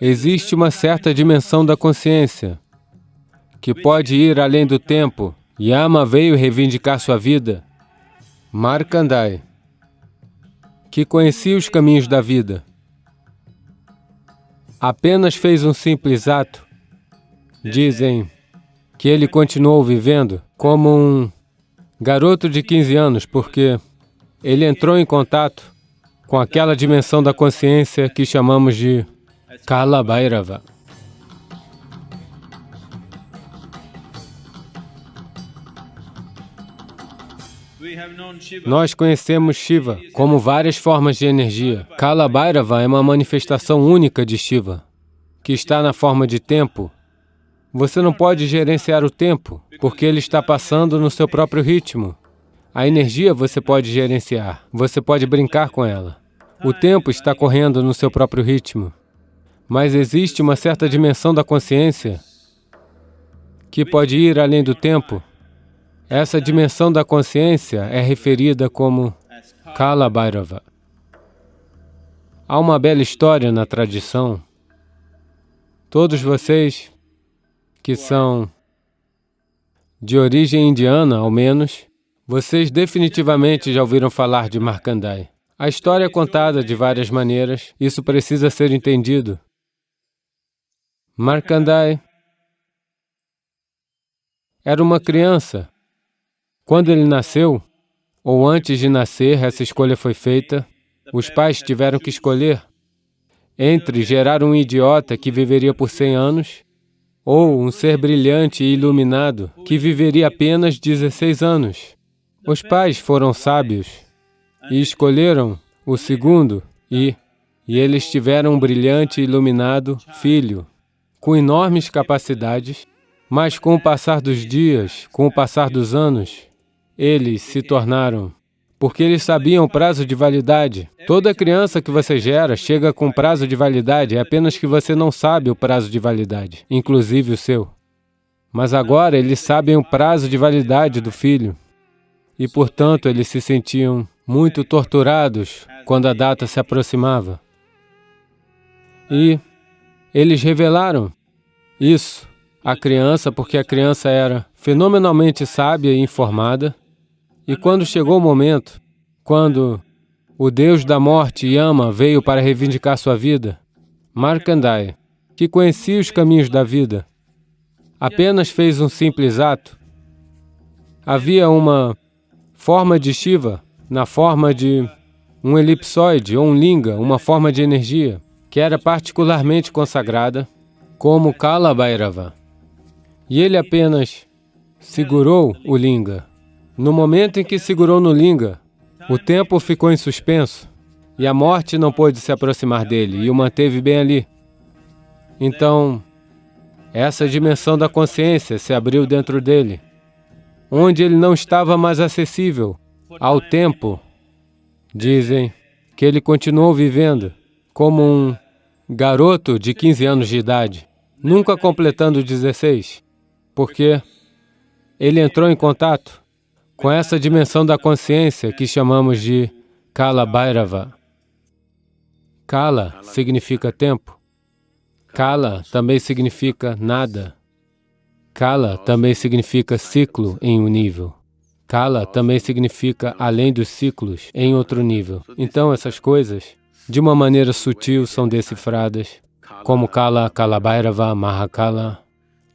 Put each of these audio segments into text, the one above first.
existe uma certa dimensão da consciência que pode ir além do tempo. Yama veio reivindicar sua vida. Markandai, que conhecia os caminhos da vida, apenas fez um simples ato. Dizem que ele continuou vivendo como um garoto de 15 anos, porque ele entrou em contato com aquela dimensão da consciência que chamamos de Kala Bhairava. Nós conhecemos Shiva como várias formas de energia. Kala Bhairava é uma manifestação única de Shiva, que está na forma de tempo. Você não pode gerenciar o tempo, porque ele está passando no seu próprio ritmo. A energia você pode gerenciar, você pode brincar com ela. O tempo está correndo no seu próprio ritmo. Mas existe uma certa dimensão da consciência que pode ir além do tempo. Essa dimensão da consciência é referida como Kala Bhairava. Há uma bela história na tradição. Todos vocês que são de origem indiana, ao menos, vocês definitivamente já ouviram falar de Markandai. A história é contada de várias maneiras, isso precisa ser entendido. Markandai era uma criança. Quando ele nasceu, ou antes de nascer, essa escolha foi feita, os pais tiveram que escolher entre gerar um idiota que viveria por 100 anos ou um ser brilhante e iluminado que viveria apenas 16 anos. Os pais foram sábios e escolheram o segundo e, e eles tiveram um brilhante e iluminado filho, com enormes capacidades, mas com o passar dos dias, com o passar dos anos, eles se tornaram porque eles sabiam o prazo de validade. Toda criança que você gera chega com prazo de validade, é apenas que você não sabe o prazo de validade, inclusive o seu. Mas agora eles sabem o prazo de validade do filho e, portanto, eles se sentiam muito torturados quando a data se aproximava. E eles revelaram isso à criança, porque a criança era fenomenalmente sábia e informada, e quando chegou o momento, quando o Deus da morte, Yama, veio para reivindicar sua vida, Markandeya, que conhecia os caminhos da vida, apenas fez um simples ato. Havia uma forma de Shiva na forma de um elipsoide ou um linga, uma forma de energia, que era particularmente consagrada como Kala Bhairava. E ele apenas segurou o linga. No momento em que segurou no linga, o tempo ficou em suspenso e a morte não pôde se aproximar dele e o manteve bem ali. Então, essa dimensão da consciência se abriu dentro dele onde ele não estava mais acessível ao tempo. Dizem que ele continuou vivendo como um garoto de 15 anos de idade, nunca completando 16, porque ele entrou em contato com essa dimensão da consciência que chamamos de Kala Bhairava. Kala significa tempo. Kala também significa nada. Kala também significa ciclo em um nível. Kala também significa além dos ciclos em outro nível. Então, essas coisas, de uma maneira sutil, são decifradas, como Kala, Kalabhairava, Mahakala.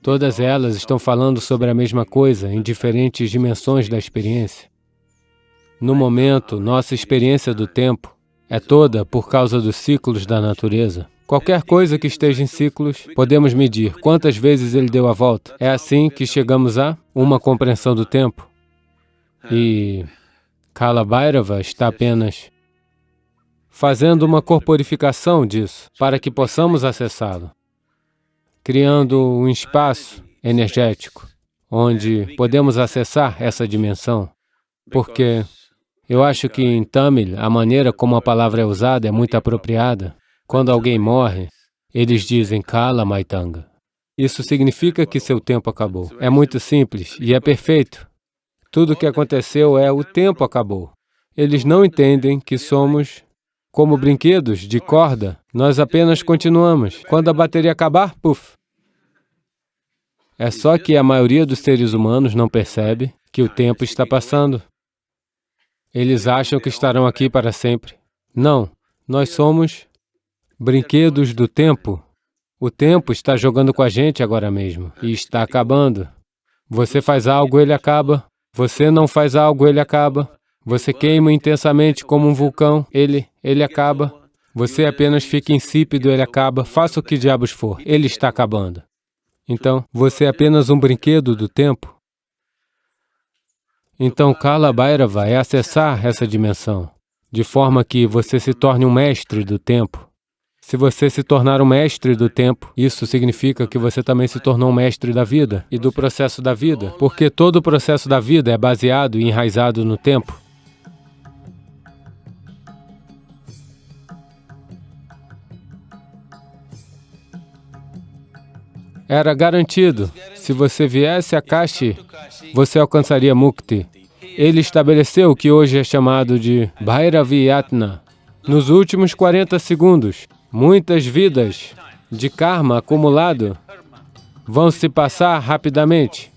Todas elas estão falando sobre a mesma coisa, em diferentes dimensões da experiência. No momento, nossa experiência do tempo é toda por causa dos ciclos da natureza. Qualquer coisa que esteja em ciclos, podemos medir quantas vezes ele deu a volta. É assim que chegamos a uma compreensão do tempo. E Kala Bhairava está apenas fazendo uma corporificação disso, para que possamos acessá-lo, criando um espaço energético, onde podemos acessar essa dimensão, porque eu acho que em Tamil, a maneira como a palavra é usada é muito apropriada. Quando alguém morre, eles dizem Kala Maitanga. Isso significa que seu tempo acabou. É muito simples e é perfeito. Tudo o que aconteceu é o tempo acabou. Eles não entendem que somos como brinquedos de corda Nós apenas continuamos. Quando a bateria acabar, puf. É só que a maioria dos seres humanos não percebe que o tempo está passando. Eles acham que estarão aqui para sempre. Não, nós somos brinquedos do tempo. O tempo está jogando com a gente agora mesmo e está acabando. Você faz algo, ele acaba. Você não faz algo, ele acaba. Você queima intensamente como um vulcão, ele, ele acaba. Você apenas fica insípido, ele acaba. Faça o que diabos for, ele está acabando. Então, você é apenas um brinquedo do tempo. Então, Kala Bhairava é acessar essa dimensão, de forma que você se torne um mestre do tempo. Se você se tornar um mestre do tempo, isso significa que você também se tornou um mestre da vida e do processo da vida, porque todo o processo da vida é baseado e enraizado no tempo. Era garantido. Se você viesse a Kashi, você alcançaria Mukti. Ele estabeleceu o que hoje é chamado de Bhairaviyatna. Nos últimos 40 segundos, muitas vidas de karma acumulado vão se passar rapidamente.